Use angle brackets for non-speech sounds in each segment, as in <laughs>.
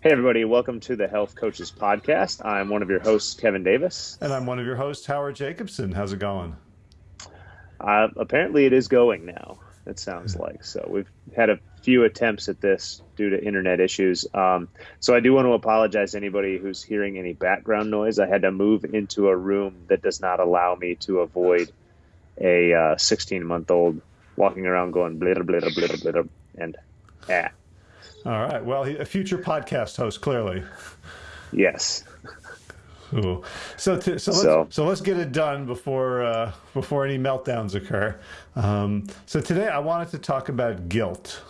Hey, everybody, welcome to the Health Coaches Podcast. I'm one of your hosts, Kevin Davis. And I'm one of your hosts, Howard Jacobson. How's it going? Uh, apparently, it is going now, it sounds like. So, we've had a few attempts at this due to internet issues. Um, so, I do want to apologize to anybody who's hearing any background noise. I had to move into a room that does not allow me to avoid a 16 uh, month old walking around going blitter, blitter, blitter, blitter, and ah. All right. Well, a future podcast host, clearly. Yes. Cool. So, to, so, so, let's, so let's get it done before uh, before any meltdowns occur. Um, so today I wanted to talk about guilt,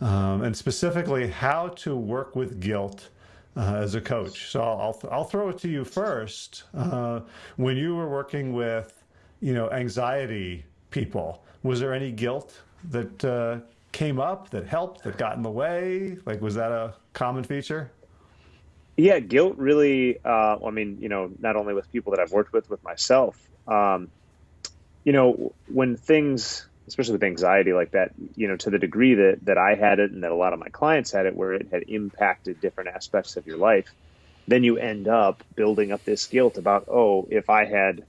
um, and specifically how to work with guilt uh, as a coach. So I'll I'll throw it to you first. Uh, when you were working with, you know, anxiety people, was there any guilt that uh, came up that helped, that got in the way? Like, was that a common feature? Yeah, guilt really, uh, I mean, you know, not only with people that I've worked with, with myself, um, you know, when things, especially with anxiety like that, you know, to the degree that, that I had it and that a lot of my clients had it, where it had impacted different aspects of your life, then you end up building up this guilt about, oh, if I had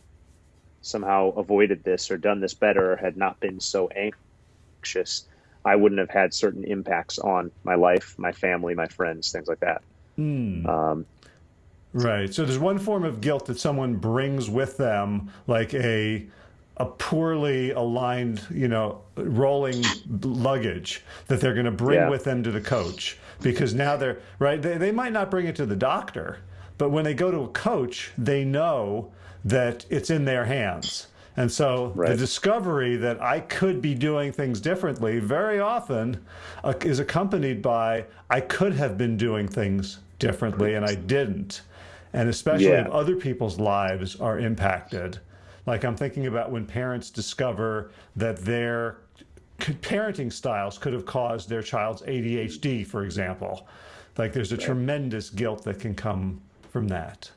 somehow avoided this or done this better or had not been so anxious, I wouldn't have had certain impacts on my life, my family, my friends, things like that. Mm. Um, right. So there's one form of guilt that someone brings with them, like a a poorly aligned, you know, rolling luggage that they're going to bring yeah. with them to the coach because now they're right. They, they might not bring it to the doctor, but when they go to a coach, they know that it's in their hands and so right. the discovery that I could be doing things differently very often uh, is accompanied by I could have been doing things differently and I didn't. And especially yeah. if other people's lives are impacted. Like I'm thinking about when parents discover that their parenting styles could have caused their child's ADHD, for example. Like there's a right. tremendous guilt that can come from that.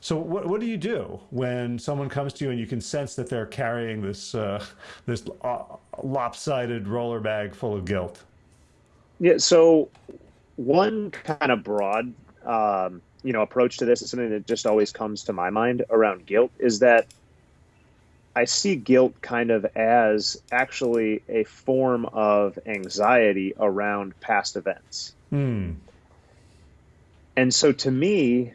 So what, what do you do when someone comes to you and you can sense that they're carrying this uh, this uh, lopsided roller bag full of guilt? Yeah. So one kind of broad, um, you know, approach to this is something that just always comes to my mind around guilt is that I see guilt kind of as actually a form of anxiety around past events. Hmm. And so to me,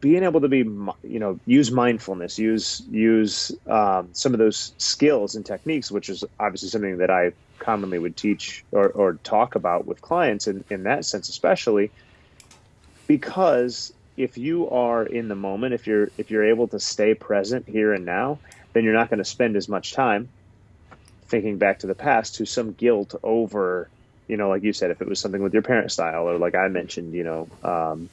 being able to be you know use mindfulness use use um, some of those skills and techniques which is obviously something that i commonly would teach or, or talk about with clients in, in that sense especially because if you are in the moment if you're if you're able to stay present here and now then you're not going to spend as much time thinking back to the past to some guilt over you know like you said if it was something with your parent style or like i mentioned you know um,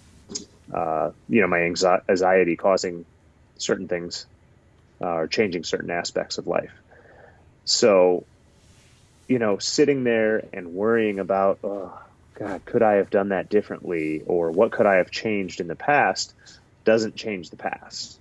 uh, you know, my anxiety causing certain things uh, or changing certain aspects of life. So, you know, sitting there and worrying about, oh, God, could I have done that differently? Or what could I have changed in the past doesn't change the past.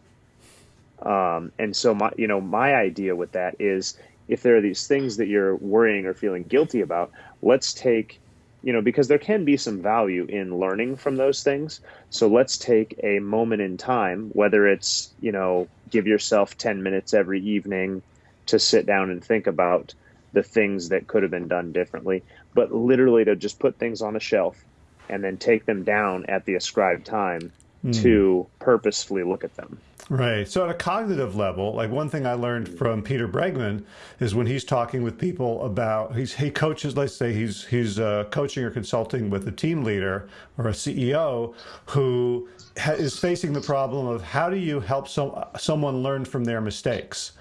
Um, and so, my, you know, my idea with that is if there are these things that you're worrying or feeling guilty about, let's take you know, because there can be some value in learning from those things. So let's take a moment in time, whether it's, you know, give yourself 10 minutes every evening to sit down and think about the things that could have been done differently, but literally to just put things on a shelf and then take them down at the ascribed time mm. to purposefully look at them. Right. So at a cognitive level, like one thing I learned from Peter Bregman is when he's talking with people about he's he coaches. Let's say he's he's uh, coaching or consulting with a team leader or a CEO who is facing the problem of how do you help some someone learn from their mistakes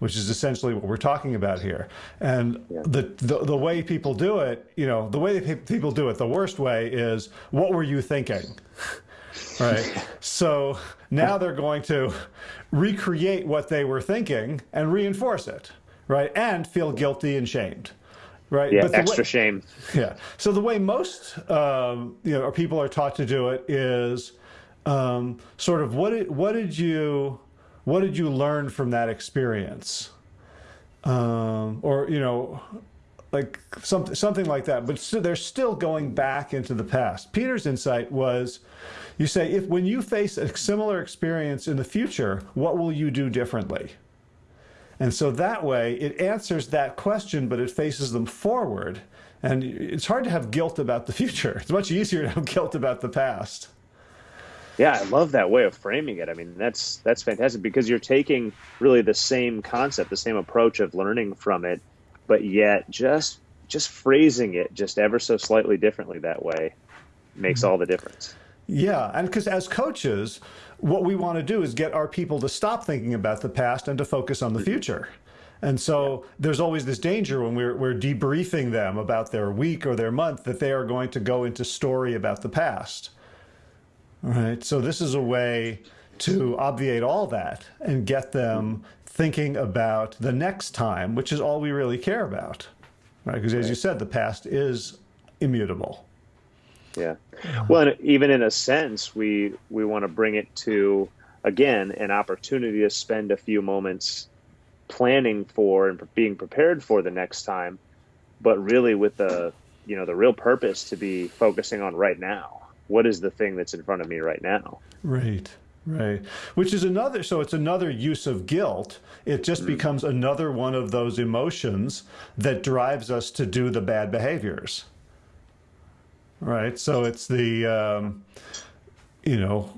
which is essentially what we're talking about here. And the, the, the way people do it, you know, the way people do it, the worst way is, what were you thinking? Right? So now they're going to recreate what they were thinking and reinforce it, right? And feel guilty and shamed. Right. Yeah, extra way, shame. Yeah. So the way most um, you know people are taught to do it is um, sort of what did what did you what did you learn from that experience, um, or you know like something something like that. But they're still going back into the past. Peter's insight was, you say if when you face a similar experience in the future, what will you do differently? And so that way it answers that question, but it faces them forward. And it's hard to have guilt about the future. <laughs> It's much easier to have guilt about the past. Yeah, I love that way of framing it. I mean, that's that's fantastic because you're taking really the same concept, the same approach of learning from it, but yet just just phrasing it just ever so slightly differently that way makes mm-hmm. all the difference. Yeah, and because as coaches, what we want to do is get our people to stop thinking about the past and to focus on the mm-hmm. future. And so there's always this danger when we're, we're debriefing them about their week or their month that they are going to go into story about the past. Right. So this is a way to obviate all that and get them thinking about the next time, which is all we really care about. Right. Because as you said, the past is immutable. Yeah. Well, and even in a sense, we we want to bring it to again an opportunity to spend a few moments planning for and being prepared for the next time, but really with the you know the real purpose to be focusing on right now. What is the thing that's in front of me right now? Right. Right. Which is another, so it's another use of guilt. It just mm. becomes another one of those emotions that drives us to do the bad behaviors right? So it's the, um, you know,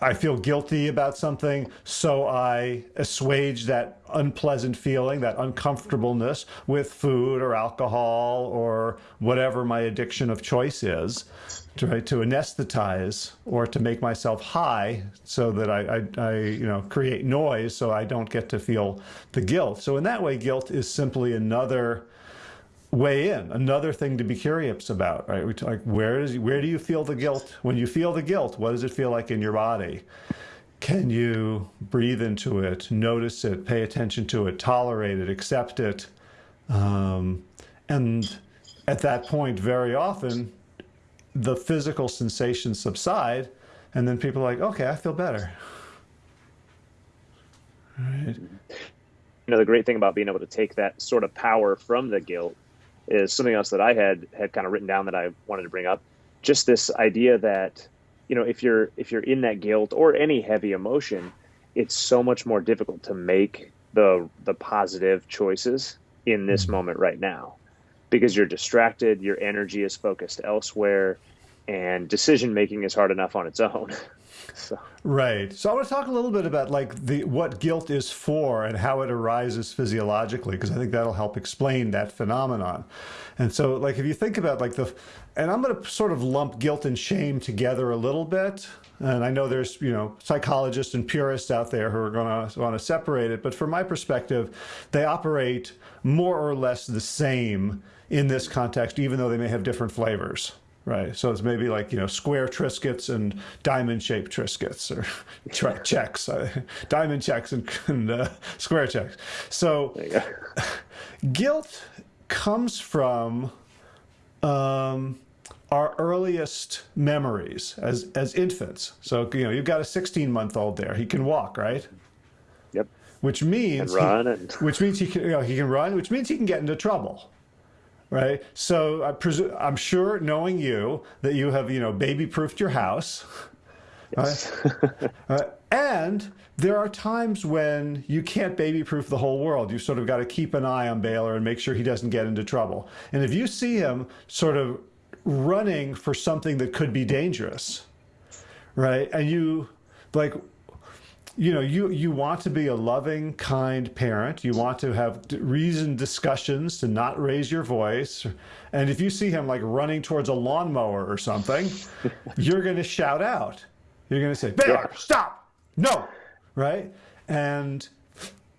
I feel guilty about something, so I assuage that unpleasant feeling, that uncomfortableness with food or alcohol or whatever my addiction of choice is, to, right, to anesthetize or to make myself high so that I, I, I, you know, create noise so I don't get to feel the guilt. So in that way, guilt is simply another weigh in. Another thing to be curious about, right? We talk, where is where do you feel the guilt? When you feel the guilt, what does it feel like in your body? Can you breathe into it, notice it, pay attention to it, tolerate it, accept it? Um, and at that point, very often, the physical sensations subside, and then people are like, okay, I feel better. Right. You know, the great thing about being able to take that sort of power from the guilt is something else that I had had kind of written down that I wanted to bring up. Just this idea that you know if you're if you're in that guilt or any heavy emotion, it's so much more difficult to make the the positive choices in this mm-hmm. moment right now because you're distracted, your energy is focused elsewhere, and decision making is hard enough on its own. <laughs> So. Right. So I want to talk a little bit about like the what guilt is for and how it arises physiologically because I think that'll help explain that phenomenon. And so like if you think about like the and I'm going to sort of lump guilt and shame together a little bit. And I know there's, you know, psychologists and purists out there who are going to want to separate it, but from my perspective, they operate more or less the same in this context even though they may have different flavors. Right. So it's maybe like, you know, square Triscuits and diamond shaped Triscuits or <laughs> Chex, uh, diamond Chex and, <laughs> and uh, square Chex. So <laughs> guilt comes from um, our earliest memories as, as infants. So, you know, you've got a 16 month old there. He can walk, right? Yep. Which means, and run he, and... which means he can, you know, he can run, which means he can get into trouble right? So I presume, I'm sure, knowing you, that you have, you know, baby-proofed your house. Yes. Right? <laughs> uh, and there are times when you can't baby-proof the whole world. You've sort of got to keep an eye on Baylor and make sure he doesn't get into trouble. And if you see him sort of running for something that could be dangerous, right? And you, like, you know, you, you want to be a loving, kind parent. You want to have reasoned discussions to not raise your voice. And if you see him like running towards a lawnmower or something, <laughs> you're going to shout out. You're going to say, Baylor, stop! No! Right? And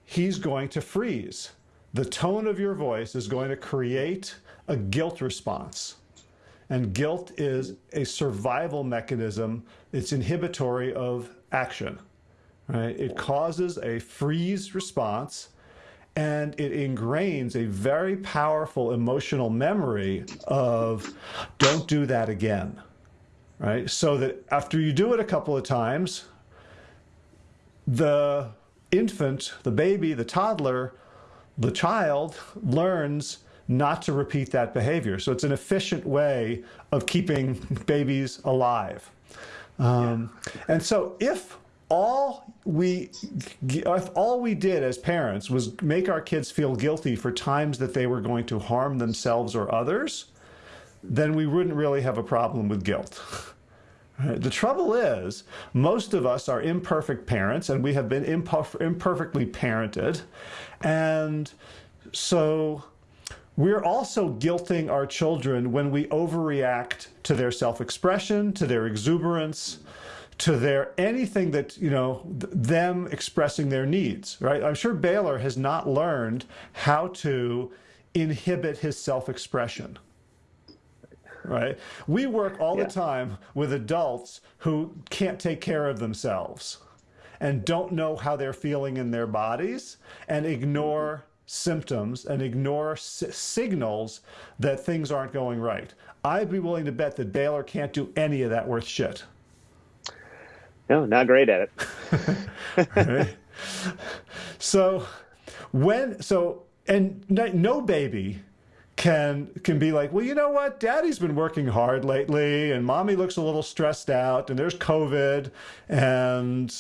he's going to freeze. The tone of your voice is going to create a guilt response. And guilt is a survival mechanism. It's inhibitory of action. Right? It causes a freeze response and it ingrains a very powerful emotional memory of don't do that again. Right? So that after you do it a couple of times, the infant, the baby, the toddler, the child learns not to repeat that behavior. So it's an efficient way of keeping <laughs> babies alive. Um, and so if all we if all we did as parents was make our kids feel guilty for times that they were going to harm themselves or others, then we wouldn't really have a problem with guilt. <laughs> The trouble is, most of us are imperfect parents and we have been imperf imperfectly parented. And so we're also guilting our children when we overreact to their self-expression, to their exuberance, to their anything that, you know, them expressing their needs, right? I'm sure Baylor has not learned how to inhibit his self-expression right? We work all yeah. the time with adults who can't take care of themselves and don't know how they're feeling in their bodies and ignore mm-hmm. symptoms and ignore signals that things aren't going right. I'd be willing to bet that Baylor can't do any of that worth shit. No, not great at it. <laughs> So when so and no baby can can be like, well, you know what, Daddy's been working hard lately, and Mommy looks a little stressed out, and there's COVID, and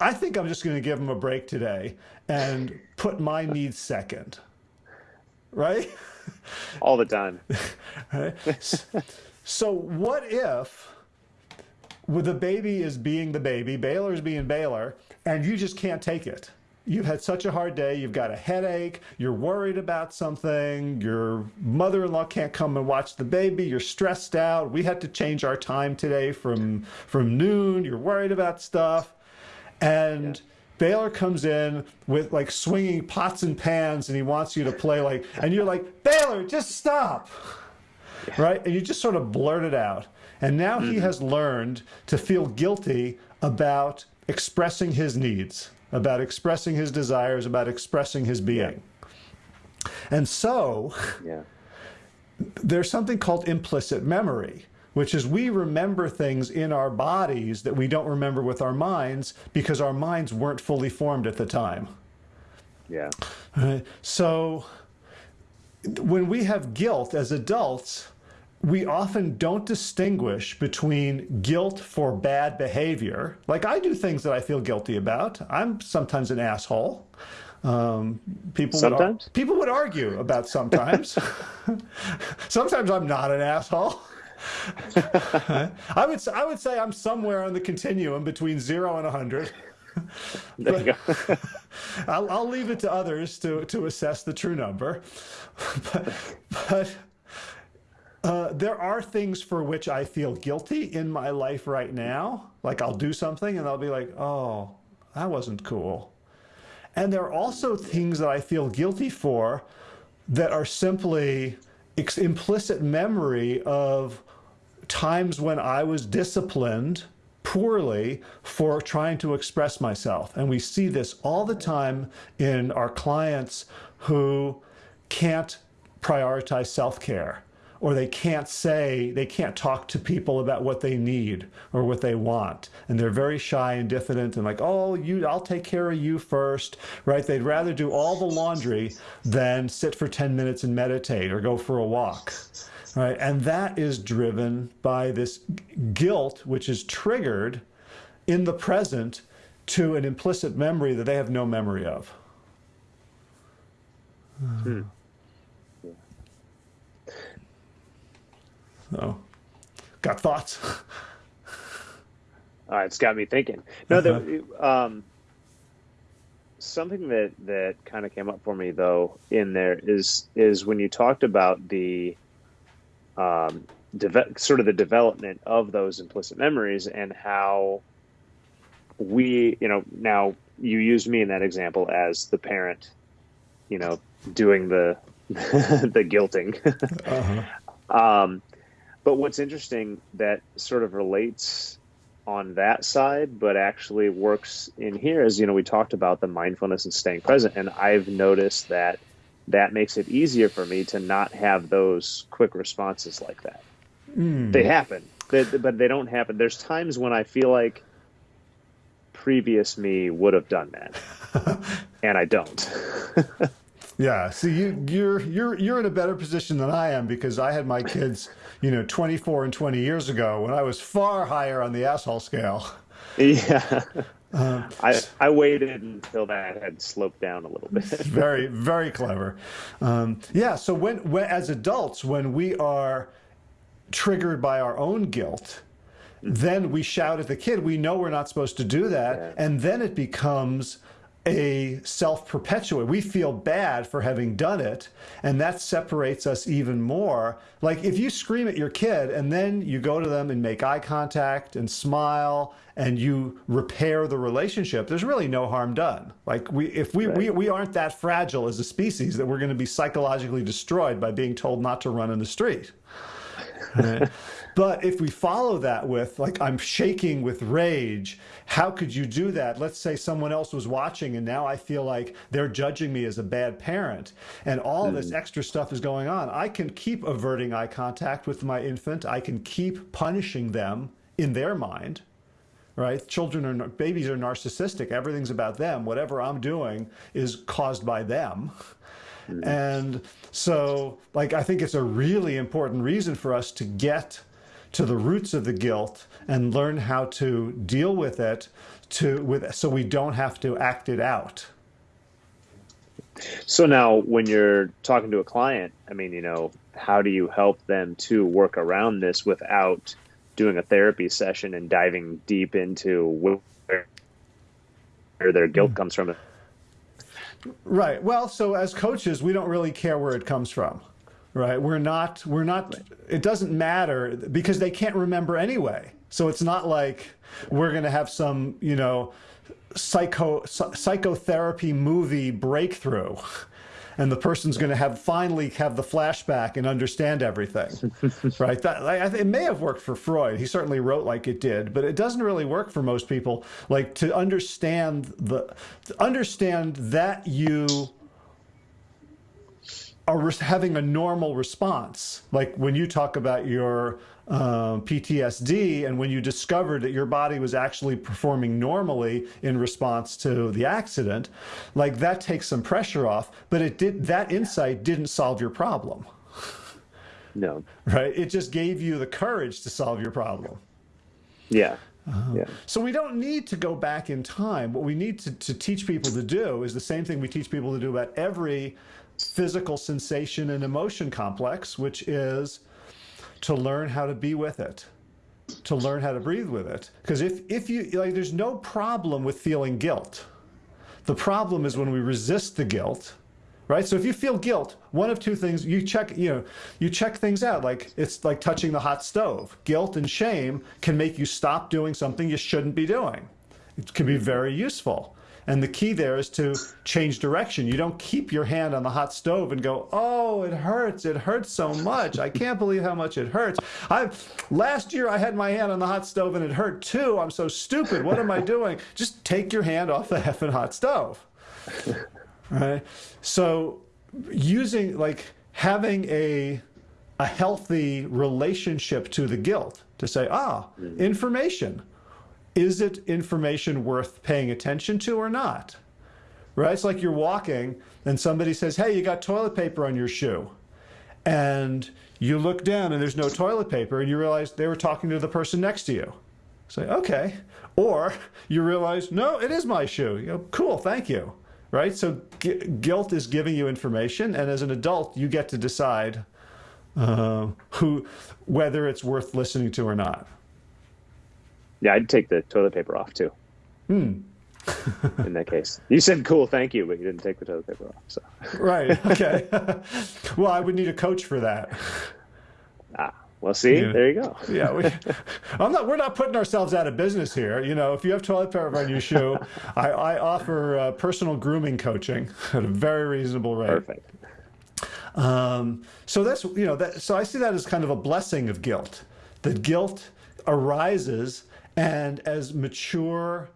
I think I'm just going to give him a break today and put my needs second, right? All the time. <laughs> right? So what if? With the baby is being the baby, Baylor's being Baylor, and you just can't take it you've had such a hard day, you've got a headache, you're worried about something, your mother-in-law can't come and watch the baby, you're stressed out, we had to change our time today from from noon, you're worried about stuff. And yeah. Baylor comes in with like swinging pots and pans and he wants you to play like and you're like, "Baylor, just stop." Yeah. Right? And you just sort of blurt it out. And now mm -hmm. he mm-hmm. has learned to feel guilty about expressing his needs about expressing his desires, about expressing his being. And so yeah. there's something called implicit memory, which is we remember things in our bodies that we don't remember with our minds because our minds weren't fully formed at the time. Yeah. Right? So when we have guilt as adults, we often don't distinguish between guilt for bad behavior. Like I do things that I feel guilty about. I'm sometimes an asshole. Um, people sometimes would, people would argue about sometimes. <laughs> sometimes I'm not an asshole. <laughs> I would I would say I'm somewhere on the continuum between zero and a hundred. <laughs> There you go. I'll, I'll leave it to others to to assess the true number, but but uh, there are things for which I feel guilty in my life right now. Like I'll do something and I'll be like, oh, that wasn't cool. And there are also things that I feel guilty for that are simply implicit memory of times when I was disciplined poorly for trying to express myself. And we see this all the time in our clients who can't prioritize self-care or they can't say, they can't talk to people about what they need or what they want. And they're very shy and diffident and like, oh, you, I'll take care of you first, right? They'd rather do all the laundry than sit for 10 minutes and meditate or go for a walk. Right. And that is driven by this guilt, which is triggered in the present to an implicit memory that they have no memory of. Hmm. Oh, got thoughts? <laughs> uh, it's got me thinking. No, uh -huh. um, something that that kind of came up for me though in there is is when you talked about the um, sort of the development of those implicit memories and how we, you know, now you used me in that example as the parent, you know, doing the <laughs> the guilting. uh -huh. <laughs> um, but what's interesting that sort of relates on that side, but actually works in here is, you know, we talked about the mindfulness and staying present. And I've noticed that that makes it easier for me to not have those quick responses like that. Mm. They happen, but they don't happen. There's times when I feel like previous me would have done that, <laughs> and I don't. <laughs> Yeah. See, you, you're you're you're in a better position than I am because I had my kids, you know, 24 and 20 years ago when I was far higher on the asshole scale. Yeah. <laughs> Um, I, I waited until that had sloped down a little bit. very, very clever. Um, yeah. So when, when, as adults, when we are triggered by our own guilt, then we shout at the kid. We know we're not supposed to do that. Yeah. And then it becomes a self-perpetuate. We feel bad for having done it, and that separates us even more. Like if you scream at your kid and then you go to them and make eye contact and smile and you repair the relationship, there's really no harm done. Like we if we right. we, we aren't that fragile as a species that we're going to be psychologically destroyed by being told not to run in the street. <laughs> Right? But if we follow that with, like, I'm shaking with rage, how could you do that? Let's say someone else was watching and now I feel like they're judging me as a bad parent and all mm. this extra stuff is going on. I can keep averting eye contact with my infant. I can keep punishing them in their mind right? Children are, babies are narcissistic. Everything's about them. Whatever I'm doing is caused by them. Mm. And so, like, I think it's a really important reason for us to get to the roots of the guilt and learn how to deal with it to with so we don't have to act it out. So now when you're talking to a client, I mean, you know, how do you help them to work around this without doing a therapy session and diving deep into where, where their guilt mm. comes from? Right. Well, so as coaches, we don't really care where it comes from right? We're not, we're not, it doesn't matter because they can't remember anyway. So it's not like we're going to have some, you know, psycho psychotherapy movie breakthrough <laughs> and the person's going to have finally have the flashback and understand everything <laughs> right? That like, it may have worked for freud. He certainly wrote like it did but it doesn't really work for most people like to understand the to understand that you are having a normal response. Like when you talk about your uh, PTSD and when you discovered that your body was actually performing normally in response to the accident, like that takes some pressure off, but it did that insight didn't solve your problem. No. Right? It just gave you the courage to solve your problem. Yeah. Uh, yeah. So we don't need to go back in time. What we need to, to teach people to do is the same thing we teach people to do about every physical sensation and emotion complex, which is to learn how to be with it, to learn how to breathe with it. Because if, if you, like, there's no problem with feeling guilt. The problem is when we resist the guilt, right? So if you feel guilt, one of two things, you check, you know, you check things out. Like it's like touching the hot stove. Guilt and shame can make you stop doing something you shouldn't be doing. It can be very useful. And the key there is to change direction. You don't keep your hand on the hot stove and go, oh, it hurts. It hurts so much. I can't believe how much it hurts. I Last year I had my hand on the hot stove and it hurt too. I'm so stupid. What am I doing? Just take your hand off the effing hot stove. Right? So using, like, having a, a healthy relationship to the guilt to say, ah, information is it information worth paying attention to or not? Right? It's like you're walking and somebody says, hey, you got toilet paper on your shoe. And you look down and there's no toilet paper and you realize they were talking to the person next to you. Say, okay. Or you realize, no, it is my shoe. You go, cool, thank you. Right? So guilt is giving you information and as an adult, you get to decide uh, who, whether it's worth listening to or not. Yeah, I'd take the toilet paper off too. Hmm. <laughs> in that case, you said cool, thank you, but you didn't take the toilet paper off. So right, <laughs> okay. <laughs> well, I would need a coach for that. Ah, well, see, yeah. there you go. yeah, we, I'm not. We're not putting ourselves out of business here. You know, if you have toilet paper on your shoe, I, I offer uh, personal grooming coaching at a very reasonable rate. Perfect. Um, so that's you know that. So I see that as kind of a blessing of guilt. That guilt arises and as mature,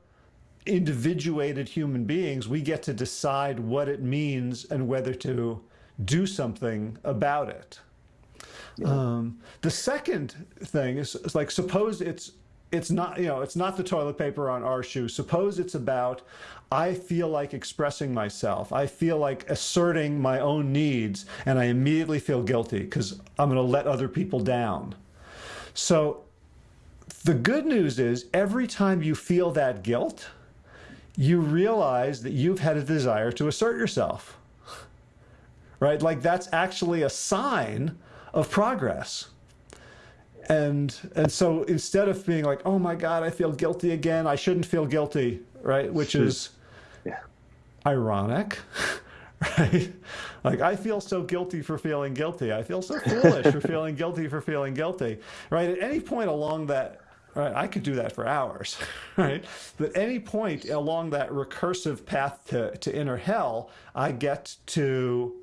individuated human beings, we get to decide what it means and whether to do something about it. Yeah. Um, the second thing is, is, like, suppose it's it's not you know it's not the toilet paper on our shoe suppose it's about i feel like expressing myself i feel like asserting my own needs and i immediately feel guilty because i'm going to let other people down so the good news is every time you feel that guilt you realize that you've had a desire to assert yourself. Right? Like that's actually a sign of progress. And and so instead of being like oh my god i feel guilty again. I shouldn't feel guilty right? Which is yeah. ironic <laughs> right? Like i feel so guilty for feeling guilty. I feel so foolish for feeling guilty for feeling guilty. Right? At any point along that right i could do that for hours <laughs> right? But any point along that recursive path to, to inner hell i get to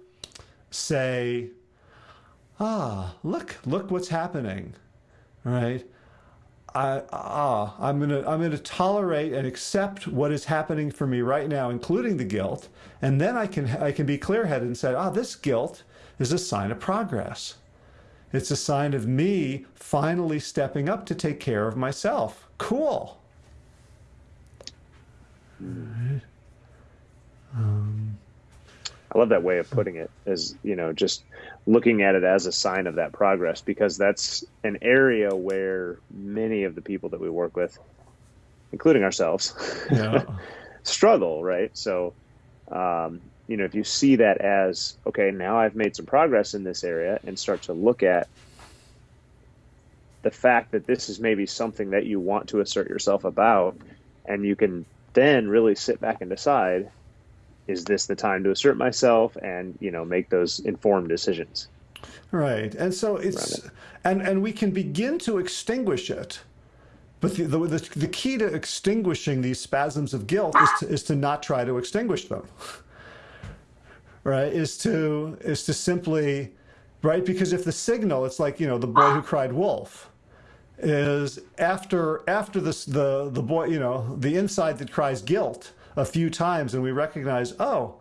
say ah look look what's happening right? I, ah, I'm gonna I'm gonna tolerate and accept what is happening for me right now, including the guilt, and then I can I can be clear-headed and say, ah, this guilt is a sign of progress. It's a sign of me finally stepping up to take care of myself. Cool. Um, I love that way of putting it. Is you know just looking at it as a sign of that progress because that's an area where many of the people that we work with, including ourselves, <laughs> yeah. struggle, right? So, um, you know, if you see that as, okay, now I've made some progress in this area and start to look at the fact that this is maybe something that you want to assert yourself about, and you can then really sit back and decide is this the time to assert myself and you know make those informed decisions? Right. And so it's it. and and we can begin to extinguish it. But the, the, the key to extinguishing these spasms of guilt is to, is to not try to extinguish them. <laughs> Right? Is to is to simply right? Because if the signal it's like you know the boy who cried wolf is after after this the the boy you know the inside that cries guilt a few times and we recognize, oh,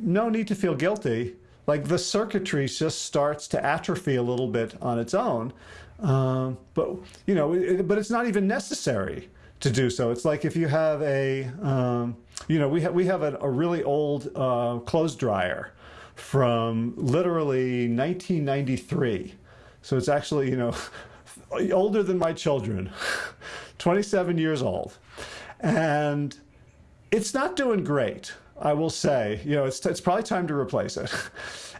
no need to feel guilty. Like the circuitry just starts to atrophy a little bit on its own. Um, but, you know, it, but it's not even necessary to do so. It's like if you have a, um, you know, we, ha we have a, a really old uh, clothes dryer from literally 1993. So it's actually, you know, <laughs> older than my children, <laughs> 27 years old. And it's not doing great, I will say. You know, it's, it's probably time to replace it. <laughs>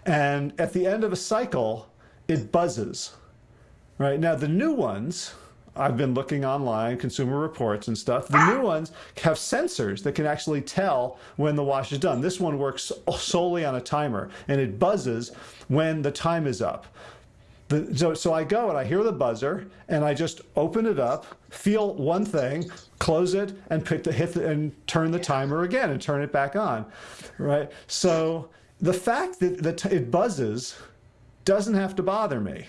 And at the end of a cycle, it buzzes. Right now, the new ones, I've been looking online, Consumer Reports and stuff. The new ones have sensors that can actually tell when the wash is done. This one works solely on a timer, and it buzzes when the time is up. The, so, so I go and I hear the buzzer and I just open it up, feel one thing, close it, and pick the hit the, and turn the timer again and turn it back on, right? So the fact that, that it buzzes doesn't have to bother me,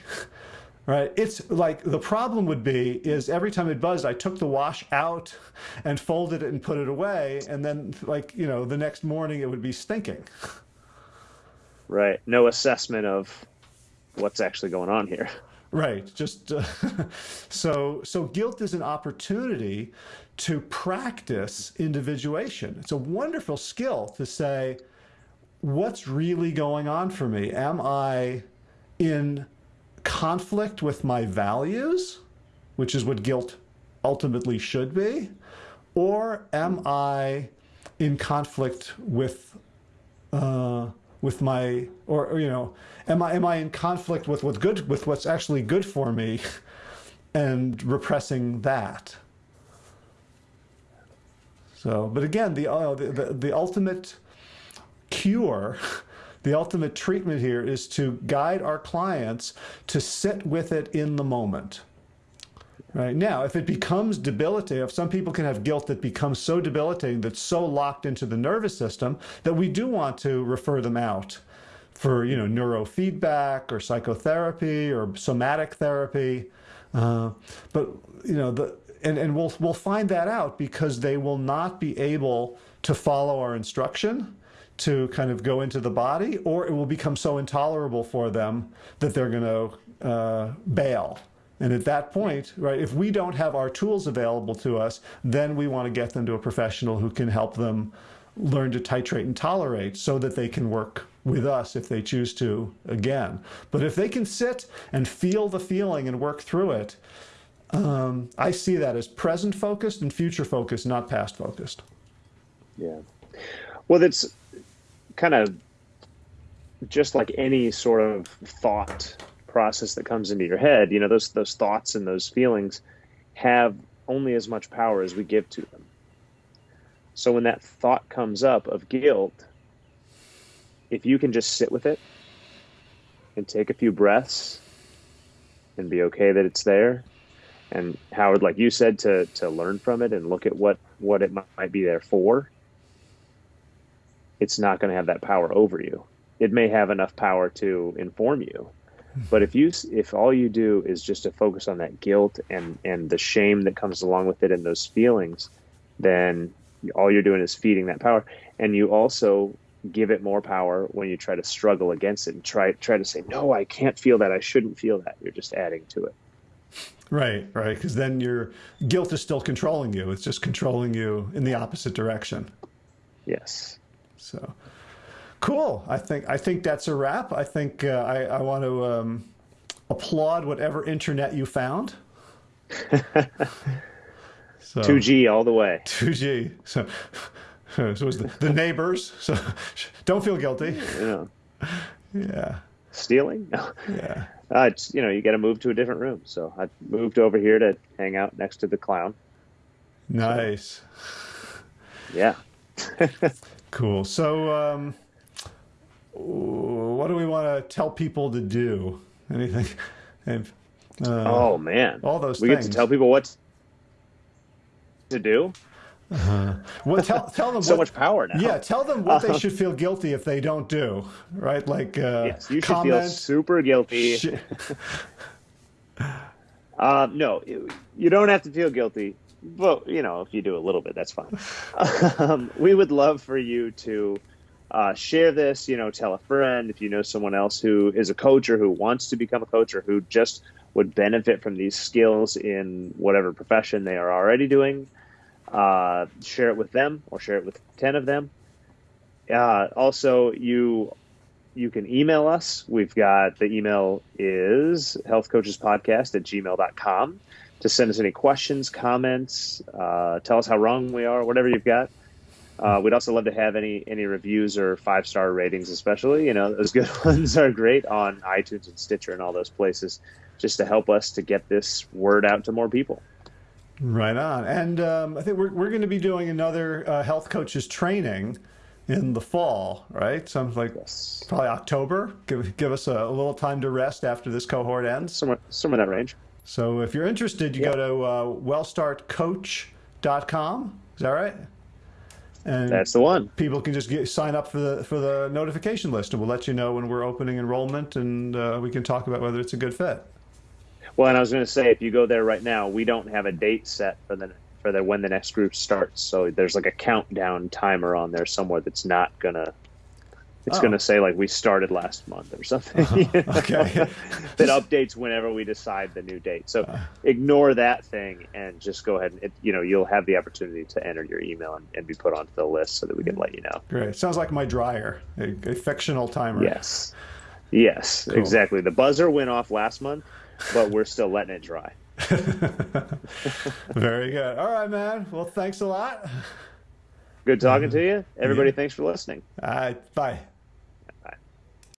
right? It's like the problem would be is every time it buzzed, I took the wash out and folded it and put it away, and then like you know the next morning it would be stinking. Right. No assessment of what's actually going on here. Right. Just uh, <laughs> so so guilt is an opportunity to practice individuation. It's a wonderful skill to say what's really going on for me? Am I in conflict with my values, which is what guilt ultimately should be, or am I in conflict with uh, with my or, or, you know am i am i in conflict with what's good with what's actually good for me <laughs> and repressing that? So but again the uh, the, the, the ultimate cure <laughs> the ultimate treatment here is to guide our clients to sit with it in the moment Right now, if it becomes debilitating, if some people can have guilt that becomes so debilitating that's so locked into the nervous system that we do want to refer them out for you know neurofeedback or psychotherapy or somatic therapy. Uh, but you know the and, and we'll we'll find that out because they will not be able to follow our instruction to kind of go into the body, or it will become so intolerable for them that they're going to uh, bail And at that point, right, if we don't have our tools available to us, then we want to get them to a professional who can help them learn to titrate and tolerate so that they can work with us if they choose to again. But if they can sit and feel the feeling and work through it, um, I see that as present focused and future focused, not past focused. Yeah. Well, that's kind of just like any sort of thought process that comes into your head. You know, those those thoughts and those feelings have only as much power as we give to them. So when that thought comes up of guilt, if you can just sit with it and take a few breaths and be okay that it's there and howard like you said to to learn from it and look at what what it might be there for it's not going to have that power over you it may have enough power to inform you but if you if all you do is just to focus on that guilt and and the shame that comes along with it and those feelings then all you're doing is feeding that power. And you also give it more power when you try to struggle against it and try try to say no i can't feel that. I shouldn't feel that. You're just adding to it. Right right. Because then your guilt is still controlling you. It's just controlling you in the opposite direction. Yes. So cool i think i think that's a wrap i think uh, I, I want to um, applaud whatever internet you found <laughs> so 2g all the way 2g so so it was the, the neighbors. So don't feel guilty. Yeah. Yeah. Stealing? No. <laughs> Yeah. Uh, it's you know you got to move to a different room. So I moved over here to hang out next to the clown. Nice. So, yeah. <laughs> cool. So, um, what do we want to tell people to do? Anything? <laughs> And, uh, oh man, all those. Things. We things. get to tell people what to do. Uh-huh. Well, tell, tell them <laughs> so what, much power now. Yeah, tell them what they <laughs> should feel guilty if they don't do. Right, like uh, yes, you should comment. feel super guilty. uh, no, you don't have to feel guilty, but you know if you do a little bit, that's fine. Um, we would love for you to uh, share this. You know, tell a friend if you know someone else who is a coach or who wants to become a coach or who just would benefit from these skills in whatever profession they are already doing uh, share it with them or share it with 10 of them. Uh, also, you you can email us. We've got the email is healthcoachespodcast at gmail.com to send us any questions, comments, uh, tell us how wrong we are, whatever you've got. Uh, we'd also love to have any any reviews or five star ratings, especially. You know, those <laughs> good ones are great on iTunes and Stitcher and all those places, just to help us to get this word out to more people. Right on. And um, I think we're, we're going to be doing another uh, health coaches training in the fall, right? Something like yes. probably October. Give, give us a, a, little time to rest after this cohort ends. Somewhere, somewhere in that range. So if you're interested, you yep. go to uh, wellstartcoach.com. Is that right? And that's the one. People can just get, sign up for the for the notification list, and we'll let you know when we're opening enrollment, and uh, we can talk about whether it's a good fit. Well, and I was going to say, if you go there right now, we don't have a date set for the for the when the next group starts. So there's like a countdown timer on there somewhere that's not gonna. It's oh. going to say like we started last month or something. Uh-huh. <laughs> Okay. <laughs> that updates whenever we decide the new date. So uh. ignore that thing and just go ahead and it, you know you'll have the opportunity to enter your email and, and, be put onto the list so that we can let you know. Great. Sounds like my dryer, a, a fictional timer. Yes. Yes, cool. exactly. The buzzer went off last month but we're still letting it dry. <laughs> Very good. All right, man. Well, thanks a lot. Good talking to you. Everybody, yeah. thanks for listening. All right. Bye.